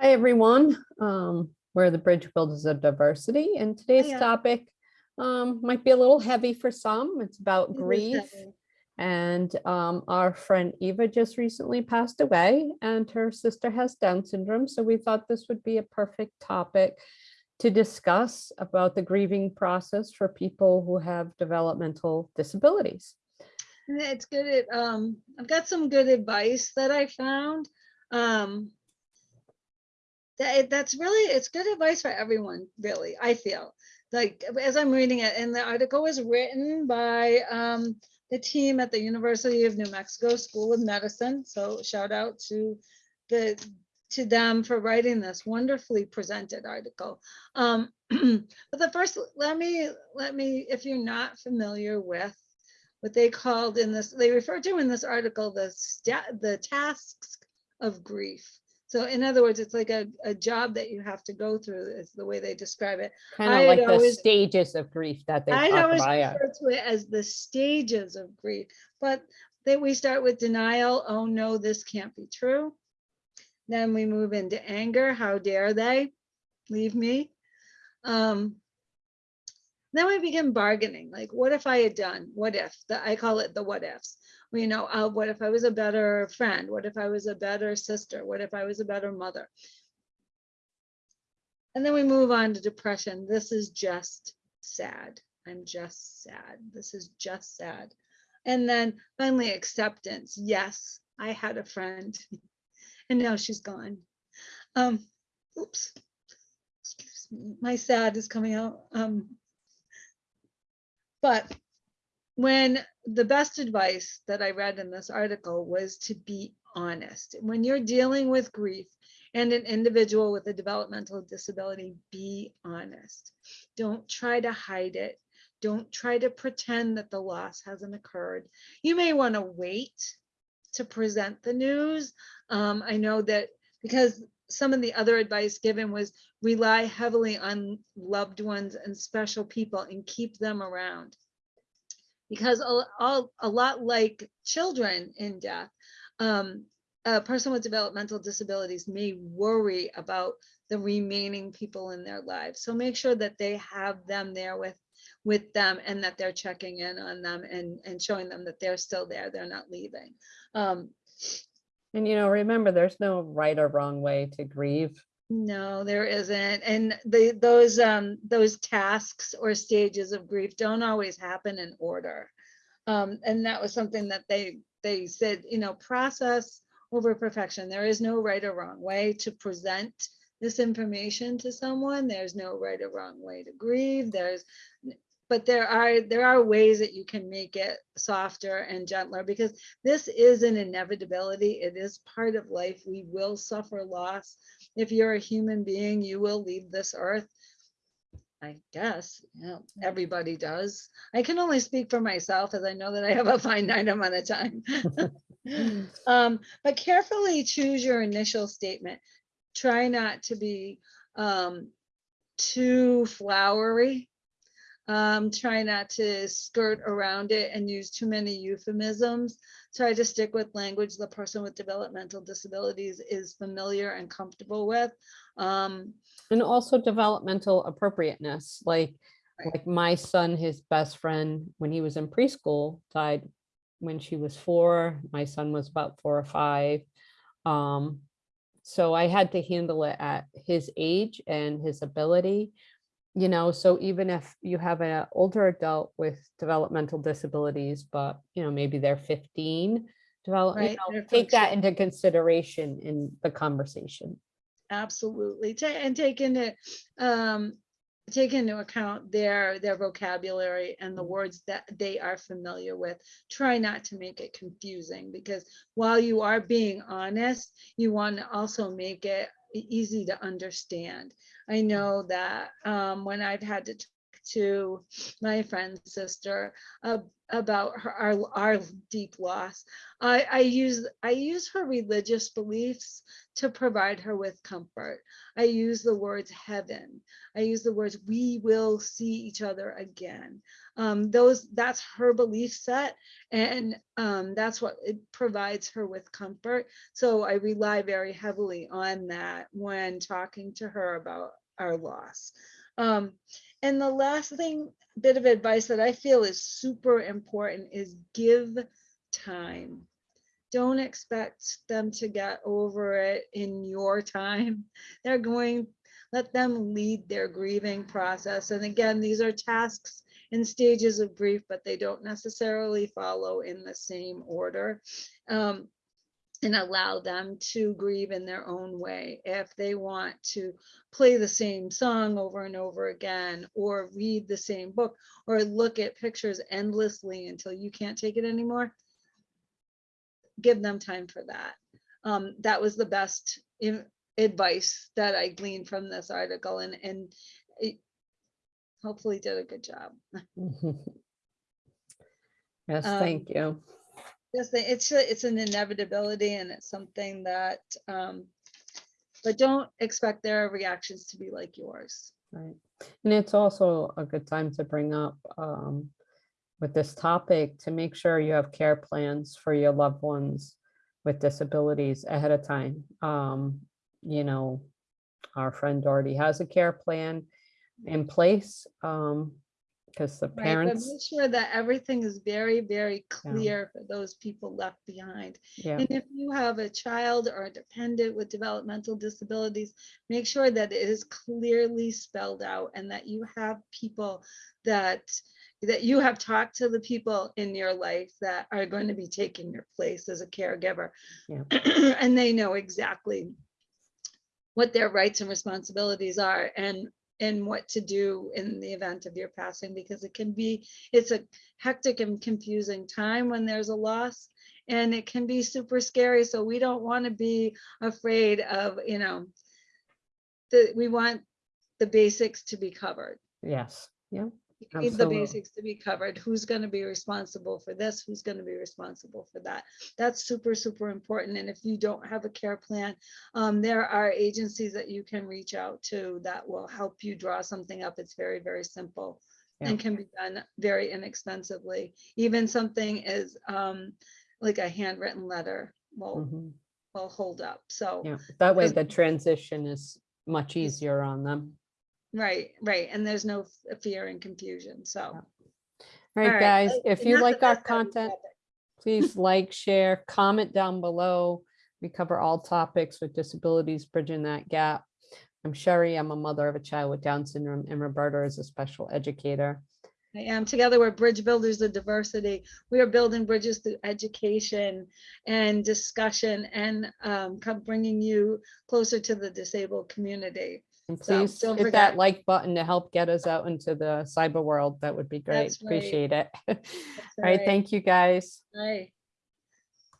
Hi, everyone. Um, we're the Bridge Builders of Diversity, and today's Hiya. topic um, might be a little heavy for some. It's about It grief. And um, our friend Eva just recently passed away, and her sister has Down syndrome. So we thought this would be a perfect topic to discuss about the grieving process for people who have developmental disabilities. It's good. It, um, I've got some good advice that I found. That, that's really, it's good advice for everyone, really, I feel. Like, as I'm reading it, and the article was written by, um, the team at the University of New Mexico School of Medicine. So shout out to the, to them for writing this wonderfully presented article. Um, but the first, let me, let me, if you're not familiar with what they called in this, they refer to in this article, the the tasks of grief. So in other words, it's like a, a job that you have to go through is the way they describe it. Kind of like the always- stages of grief that they I talk always refer to it as the stages of grief, but then we start with denial. Oh no, this can't be true. Then we move into anger. How dare they leave me? Um, then we begin bargaining. Like, what if I had done? What if? The, I call it the what ifs. Well, You know, uh, what if I was a better friend? What if I was a better sister? What if I was a better mother? And then we move on to depression. This is just sad. I'm just sad. This is just sad. And then finally, acceptance. Yes, I had a friend and now she's gone. Um, oops. Excuse me. My sad is coming out. Um, but when the best advice that I read in this article was to be honest. When you're dealing with grief and an individual with a developmental disability, be honest. Don't try to hide it. Don't try to pretend that the loss hasn't occurred. You may want to wait to present the news. Um, I know that because some of the other advice given was rely heavily on loved ones and special people and keep them around because a, all, a lot like children in death, um, a person with developmental disabilities may worry about the remaining people in their lives. So make sure that they have them there with with them and that they're checking in on them and, and showing them that they're still there, they're not leaving. Um, And you know, remember, there's no right or wrong way to grieve. No, there isn't. And the, those, um, those tasks or stages of grief don't always happen in order. Um, and that was something that they, they said, you know, process over perfection. There is no right or wrong way to present this information to someone. There's no right or wrong way to grieve. There's, but there are, there are ways that you can make it softer and gentler because this is an inevitability. It is part of life. We will suffer loss if you're a human being, you will leave this earth. I guess, yeah, everybody does. I can only speak for myself as I know that I have a finite amount of time. Um, but carefully choose your initial statement. Try not to be um, too flowery. Um, try not to skirt around it and use too many euphemisms. Try to stick with language the person with developmental disabilities is familiar and comfortable with. Um, And also developmental appropriateness, like, Right. like my son, his best friend, when he was in preschool, died when she was four. My son was about four or five. Um, so I had to handle it at his age and his ability. You know, so even if you have an older adult with developmental disabilities, but you know, maybe they're 15, develop, you know, take that into consideration in the conversation. Absolutely, and take into, um, take into account their, their vocabulary and the words that they are familiar with. Try not to make it confusing, because while you are being honest, you want to also make it easy to understand. I know that, um, when I've had to to my friend's sister uh, about her, our, our deep loss. I, I use, I use her religious beliefs to provide her with comfort. I use the words heaven. I use the words, we will see each other again. Um, those, that's her belief set. And um, that's what it provides her with comfort. So I rely very heavily on that when talking to her about our loss. Um, and the last thing, bit of advice that I feel is super important is give time. Don't expect them to get over it in your time. They're going, let them lead their grieving process. And again, these are tasks and stages of grief, but they don't necessarily follow in the same order. Um, and allow them to grieve in their own way. If they want to play the same song over and over again, or read the same book, or look at pictures endlessly until you can't take it anymore, give them time for that. Um, that was the best in- advice that I gleaned from this article and, and it hopefully did a good job. Yes, Um, thank you. Yes, it's, a- it's an inevitability and it's something that, um, but don't expect their reactions to be like yours. Right. And it's also a good time to bring up um, with this topic to make sure you have care plans for your loved ones with disabilities ahead of time. Um, You know, our friend already has a care plan in place because the Right, parents, make sure that everything is very, very clear for those people left behind. yeah, And if you have a child or a dependent with developmental disabilities, make sure that it is clearly spelled out and that you have people that, that you have talked to the people in your life that are going to be taking your place as a caregiver. Yeah. And they know exactly what their rights and responsibilities are and, and what to do in the event of your passing, because it can be, it's a hectic and confusing time when there's a loss and it can be super scary. So we don't want to be afraid of, you know, the, we want the basics to be covered. yes, yeah, Need the Absolutely. basics to be covered. Who's going to be responsible for this? Who's going to be responsible for that? That's super, super important. And if you don't have a care plan, um, there are agencies that you can reach out to that will help you draw something up. It's very, very simple Yeah. and can be done very inexpensively. Even something is um, like a handwritten letter will, mhm, will hold up. So, yeah. That way the transition is much easier on them. Right, right. And there's no f- fear and confusion. So. All right, guys, uh, if you like our content, please like, share, comment down below. We cover all topics with disabilities, bridging that gap. I'm Sherry, I'm a mother of a child with Down syndrome and Roberta is a special educator. I am. Together, we're bridge builders of diversity. We are building bridges through education and discussion and um, bringing you closer to the disabled community. And So, please don't hit that forget- like button to help get us out into the cyber world. That would be great. That's right. Appreciate it. All That's thank you, guys. Right.